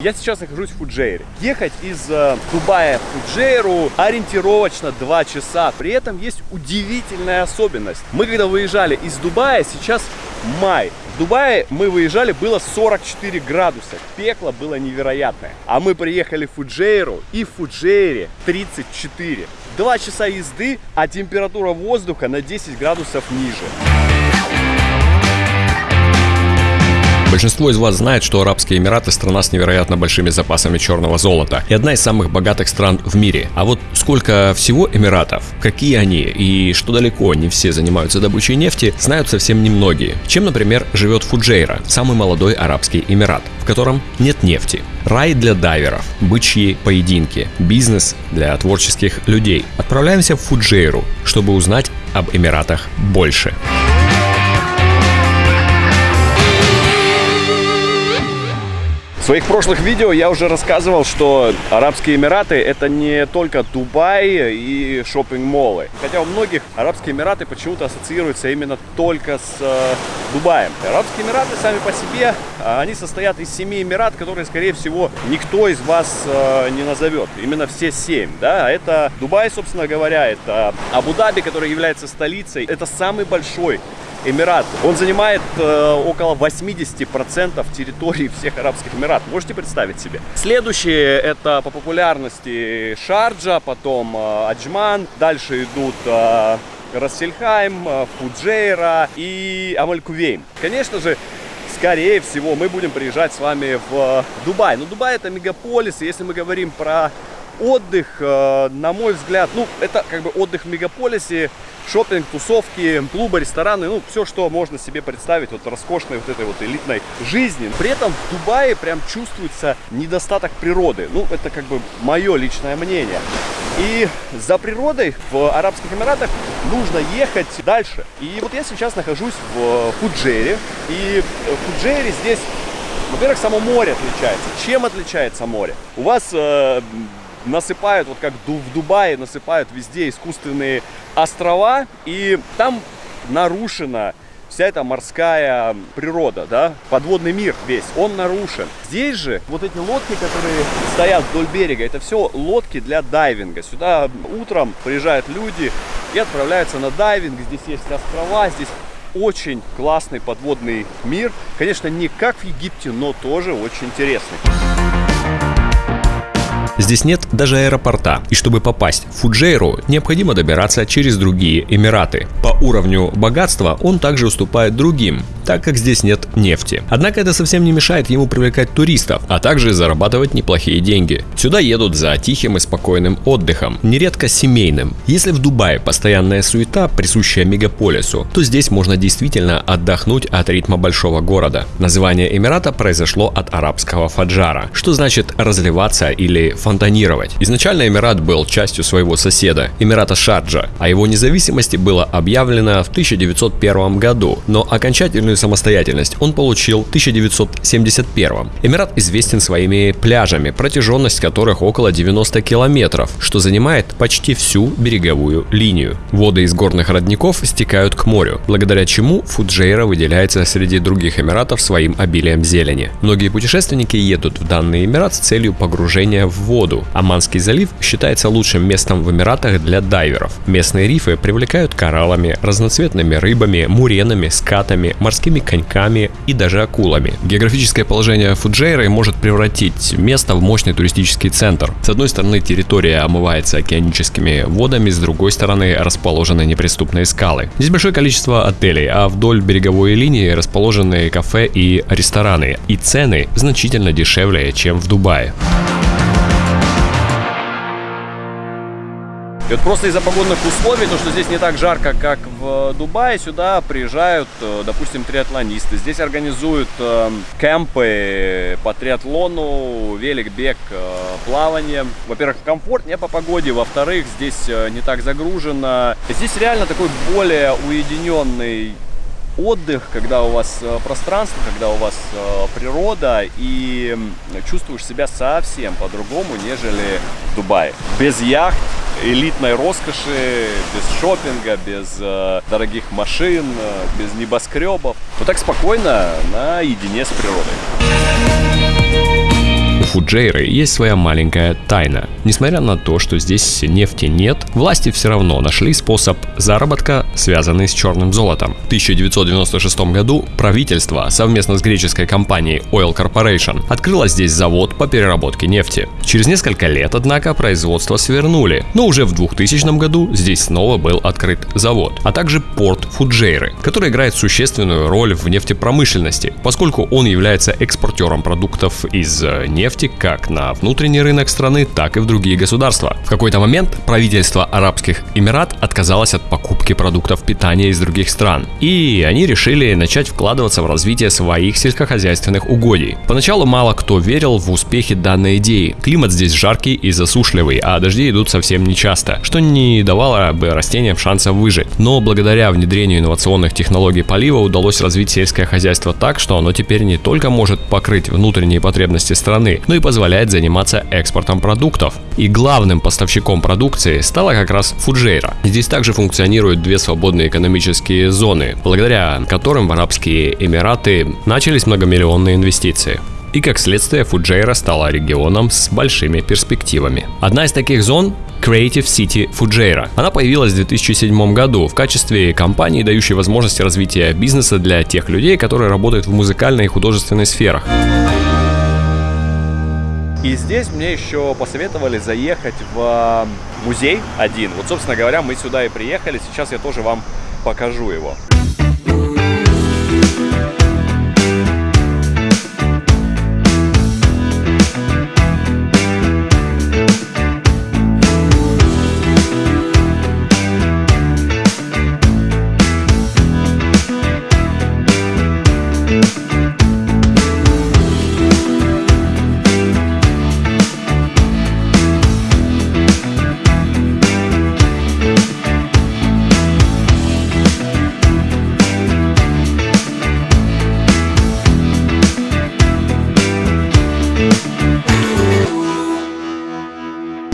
Я сейчас нахожусь в Фуджейре. Ехать из э, Дубая в Фуджейру ориентировочно 2 часа. При этом есть удивительная особенность. Мы когда выезжали из Дубая, сейчас май. В Дубае мы выезжали, было 44 градуса. Пекло было невероятное. А мы приехали в Фуджейру и в Фуджейре 34. Два часа езды, а температура воздуха на 10 градусов ниже. Большинство из вас знает, что Арабские Эмираты страна с невероятно большими запасами черного золота и одна из самых богатых стран в мире. А вот сколько всего Эмиратов, какие они и что далеко не все занимаются добычей нефти, знают совсем немногие. Чем, например, живет Фуджейра, самый молодой Арабский Эмират, в котором нет нефти. Рай для дайверов, бычьи поединки, бизнес для творческих людей. Отправляемся в Фуджейру, чтобы узнать об Эмиратах больше. В своих прошлых видео я уже рассказывал, что Арабские Эмираты это не только Дубай и шопинг-моллы. Хотя у многих Арабские Эмираты почему-то ассоциируются именно только с э, Дубаем. Арабские Эмираты сами по себе, а, они состоят из семи Эмират, которые, скорее всего, никто из вас э, не назовет. Именно все семь. Да? Это Дубай, собственно говоря, это Абу-Даби, который является столицей. Это самый большой Эмират. Он занимает э, около 80% территории всех Арабских Эмиратов. Можете представить себе? Следующие это по популярности Шарджа, потом э, Аджман. Дальше идут э, Рас-эль-Хайма, э, Фуджейра и Умм-аль-Кувейн. Конечно же, скорее всего, мы будем приезжать с вами в Дубай. Но Дубай это мегаполис, и если мы говорим про отдых, э, на мой взгляд, ну, это как бы отдых в мегаполисе, шопинг, тусовки, клубы, рестораны, ну, все, что можно себе представить вот роскошной вот этой вот элитной жизни. При этом в Дубае прям чувствуется недостаток природы. Ну, это как бы мое личное мнение. И за природой в Арабских Эмиратах нужно ехать дальше. И вот я сейчас нахожусь в Фуджере. И в Фуджере здесь, во-первых, само море отличается. Чем отличается море? У вас э, насыпают, вот как в Дубае насыпают везде искусственные острова, и там нарушена вся эта морская природа, да, подводный мир весь, он нарушен. Здесь же вот эти лодки, которые стоят вдоль берега, это все лодки для дайвинга. Сюда утром приезжают люди и отправляются на дайвинг, здесь есть острова, здесь очень классный подводный мир. Конечно, не как в Египте, но тоже очень интересный. Здесь нет даже аэропорта, и чтобы попасть в Фуджейру, необходимо добираться через другие Эмираты. По уровню богатства он также уступает другим, так как здесь нет нефти. Однако это совсем не мешает ему привлекать туристов, а также зарабатывать неплохие деньги. Сюда едут за тихим и спокойным отдыхом, нередко семейным. Если в Дубае постоянная суета, присущая мегаполису, то здесь можно действительно отдохнуть от ритма большого города. Название Эмирата произошло от арабского фаджара, что значит разливаться или фонтанировать. Изначально Эмират был частью своего соседа, Эмирата Шарджа, а его независимости было объявлено в 1901 году, но окончательную самостоятельность он получил в 1971. Эмират известен своими пляжами, протяженность которых около 90 километров, что занимает почти всю береговую линию. Воды из горных родников стекают к морю, благодаря чему Фуджейра выделяется среди других эмиратов своим обилием зелени. Многие путешественники едут в данный эмират с целью погружения в воду воду. Аманский залив считается лучшим местом в Эмиратах для дайверов. Местные рифы привлекают кораллами, разноцветными рыбами, муренами, скатами, морскими коньками и даже акулами. Географическое положение Фуджейры может превратить место в мощный туристический центр. С одной стороны территория омывается океаническими водами, с другой стороны расположены неприступные скалы. Здесь большое количество отелей, а вдоль береговой линии расположены кафе и рестораны. И цены значительно дешевле, чем в Дубае. И вот просто из-за погодных условий, то, что здесь не так жарко, как в Дубае, сюда приезжают, э, допустим, триатлонисты. Здесь организуют э, кемпы по триатлону, велик, бег, э, плавание. Во-первых, комфортнее по погоде, во-вторых, здесь не так загружено. Здесь реально такой более уединенный отдых, когда у вас пространство, когда у вас природа и чувствуешь себя совсем по-другому, нежели в Дубае. Без яхт, элитной роскоши, без шопинга, без э, дорогих машин, э, без небоскребов. Вот так спокойно, наедине с природой. Фуджейры есть своя маленькая тайна. Несмотря на то, что здесь нефти нет, власти все равно нашли способ заработка, связанный с черным золотом. В 1996 году правительство совместно с греческой компанией Oil Corporation открыло здесь завод по переработке нефти. Через несколько лет, однако, производство свернули, но уже в 2000 году здесь снова был открыт завод, а также порт Фуджейры, который играет существенную роль в нефтепромышленности, поскольку он является экспортером продуктов из э, нефти как на внутренний рынок страны, так и в другие государства. В какой-то момент правительство Арабских Эмират отказалось от покупки продуктов питания из других стран, и они решили начать вкладываться в развитие своих сельскохозяйственных угодий. Поначалу мало кто верил в успехи данной идеи. Климат здесь жаркий и засушливый, а дожди идут совсем нечасто, что не давало бы растениям шанса выжить. Но благодаря внедрению инновационных технологий полива удалось развить сельское хозяйство так, что оно теперь не только может покрыть внутренние потребности страны, но и позволяет заниматься экспортом продуктов. И главным поставщиком продукции стала как раз Фуджейра. Здесь также функционируют две свободные экономические зоны, благодаря которым в Арабские Эмираты начались многомиллионные инвестиции и как следствие Фуджейра стала регионом с большими перспективами. Одна из таких зон Creative City Fujairah. Она появилась в 2007 году в качестве компании, дающей возможности развития бизнеса для тех людей, которые работают в музыкальной и художественной сферах. И здесь мне еще посоветовали заехать в музей один. Вот, собственно говоря, мы сюда и приехали. Сейчас я тоже вам покажу его.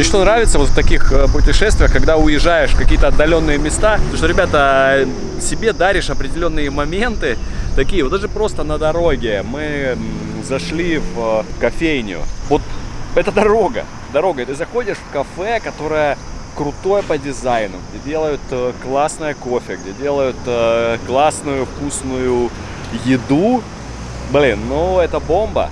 Мне что нравится вот в таких э, путешествиях, когда уезжаешь в какие-то отдаленные места, потому что, ребята, себе даришь определенные моменты, такие, вот даже просто на дороге мы зашли в кофейню. Вот это дорога, дорога, ты заходишь в кафе, которое крутое по дизайну, где делают э, классное кофе, где делают э, классную вкусную еду. Блин, ну это бомба.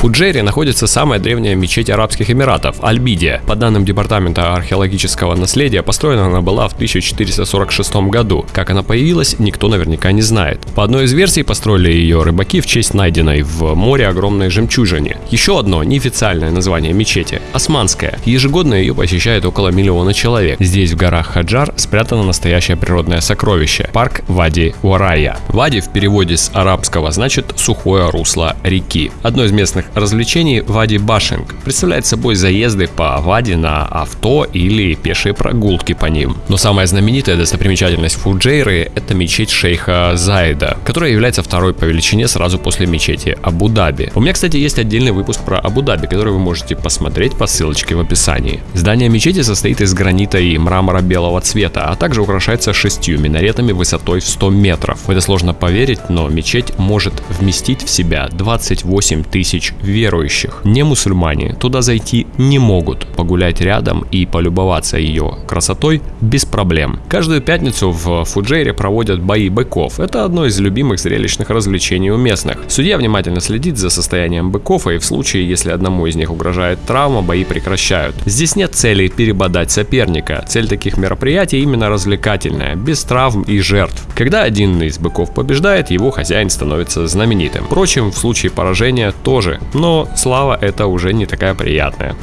Фуджейре находится самая древняя мечеть Арабских Эмиратов – Альбидия. По данным Департамента археологического наследия, построена она была в 1446 году. Как она появилась, никто наверняка не знает. По одной из версий, построили ее рыбаки в честь найденной в море огромной жемчужины. Еще одно неофициальное название мечети – Османская. Ежегодно ее посещает около миллиона человек. Здесь, в горах Хаджар, спрятано настоящее природное сокровище – парк Вади Уарая. Вади в переводе с арабского значит «сухое русло реки». Одно из местных развлечений Вади Башинг представляет собой заезды по Вади на авто или пешие прогулки по ним. Но самая знаменитая достопримечательность Фуджейры – это мечеть шейха Заида, которая является второй по величине сразу после мечети Абу-Даби. У меня, кстати, есть отдельный выпуск про Абу-Даби, который вы можете посмотреть по ссылочке в описании. Здание мечети состоит из гранита и мрамора белого цвета, а также украшается шестью минаретами высотой в 100 метров. Это сложно поверить, но мечеть может вместить в себя 28 тысяч верующих. Не мусульмане туда зайти не могут, погулять рядом и полюбоваться ее красотой без проблем. Каждую пятницу в Фуджейре проводят бои быков. Это одно из любимых зрелищных развлечений у местных. Судья внимательно следит за состоянием быков и в случае, если одному из них угрожает травма, бои прекращают. Здесь нет цели перебодать соперника. Цель таких мероприятий именно развлекательная, без травм и жертв. Когда один из быков побеждает, его хозяин становится знаменитым. Впрочем, в случае поражения тоже но слава это уже не такая приятная.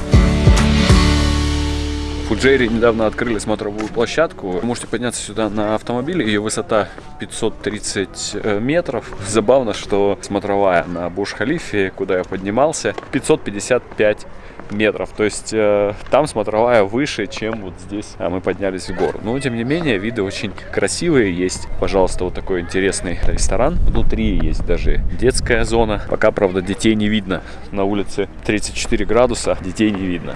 В Фуджейре недавно открыли смотровую площадку. Вы можете подняться сюда на автомобиле. Ее высота 530 э, метров. Забавно, что смотровая на Буш-Халифе, куда я поднимался, 555 метров. То есть э, там смотровая выше, чем вот здесь а мы поднялись в гору. Но тем не менее, виды очень красивые. Есть, пожалуйста, вот такой интересный ресторан. Внутри есть даже детская зона. Пока, правда, детей не видно. На улице 34 градуса, детей не видно.